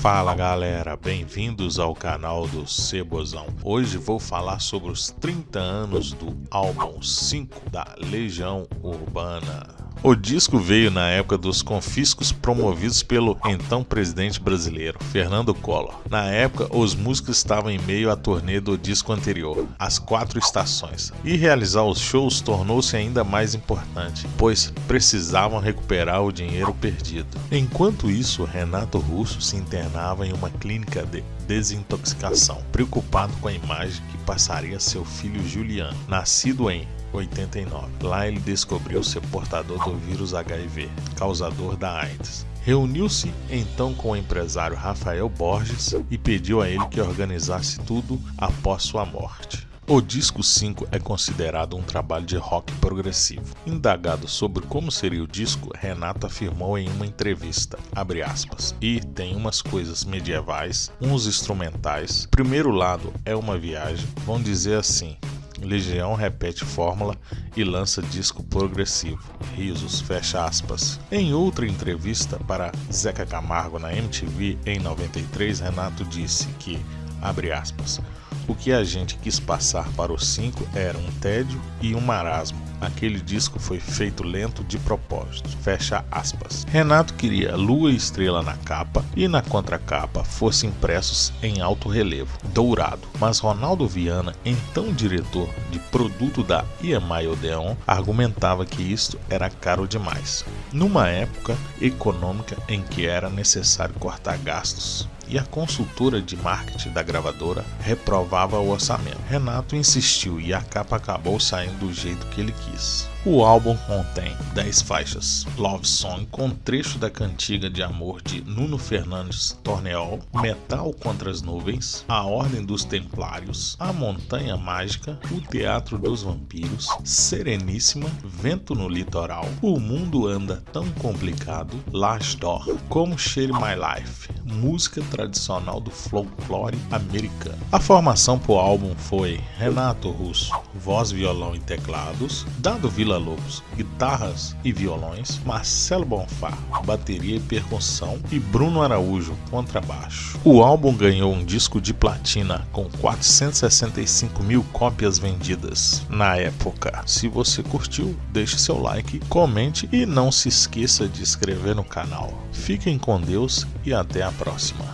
Fala galera, bem-vindos ao canal do Cebozão. Hoje vou falar sobre os 30 anos do álbum 5 da Legião Urbana. O disco veio na época dos confiscos promovidos pelo então presidente brasileiro, Fernando Collor. Na época, os músicos estavam em meio à turnê do disco anterior, As Quatro Estações, e realizar os shows tornou-se ainda mais importante, pois precisavam recuperar o dinheiro perdido. Enquanto isso, Renato Russo se internava em uma clínica de desintoxicação, preocupado com a imagem que passaria seu filho Juliano, nascido em 89. Lá ele descobriu ser portador do vírus HIV, causador da AIDS. Reuniu-se então com o empresário Rafael Borges e pediu a ele que organizasse tudo após sua morte. O disco 5 é considerado um trabalho de rock progressivo. Indagado sobre como seria o disco, Renato afirmou em uma entrevista, aspas, e tem umas coisas medievais, uns instrumentais. Primeiro lado é uma viagem, vamos dizer assim, Legião repete fórmula e lança disco progressivo. Risos, fecha aspas. Em outra entrevista para Zeca Camargo na MTV em 93, Renato disse que, abre aspas, o que a gente quis passar para os cinco era um tédio e um marasmo. Aquele disco foi feito lento de propósito. Fecha aspas. Renato queria lua e estrela na capa e na contracapa fossem impressos em alto relevo, dourado. Mas Ronaldo Viana, então diretor de produto da EMI Odeon, argumentava que isto era caro demais. Numa época econômica em que era necessário cortar gastos e a consultora de marketing da gravadora reprovava o orçamento. Renato insistiu e a capa acabou saindo do jeito que ele quis. O álbum contém 10 faixas, Love Song com trecho da cantiga de amor de Nuno Fernandes Torneol, Metal contra as Nuvens, A Ordem dos Templários, A Montanha Mágica, O Teatro dos Vampiros, Sereníssima, Vento no Litoral, O Mundo Anda Tão Complicado, Last Door, Como Share My Life, música tradicional do folclore americano. A formação para o álbum foi Renato Russo, voz, violão e teclados, Dado Vila Lobos, guitarras e violões, Marcelo Bonfá, bateria e percussão e Bruno Araújo, contrabaixo. O álbum ganhou um disco de platina com 465 mil cópias vendidas na época. Se você curtiu, deixe seu like, comente e não se esqueça de inscrever no canal. Fiquem com Deus e até a próxima.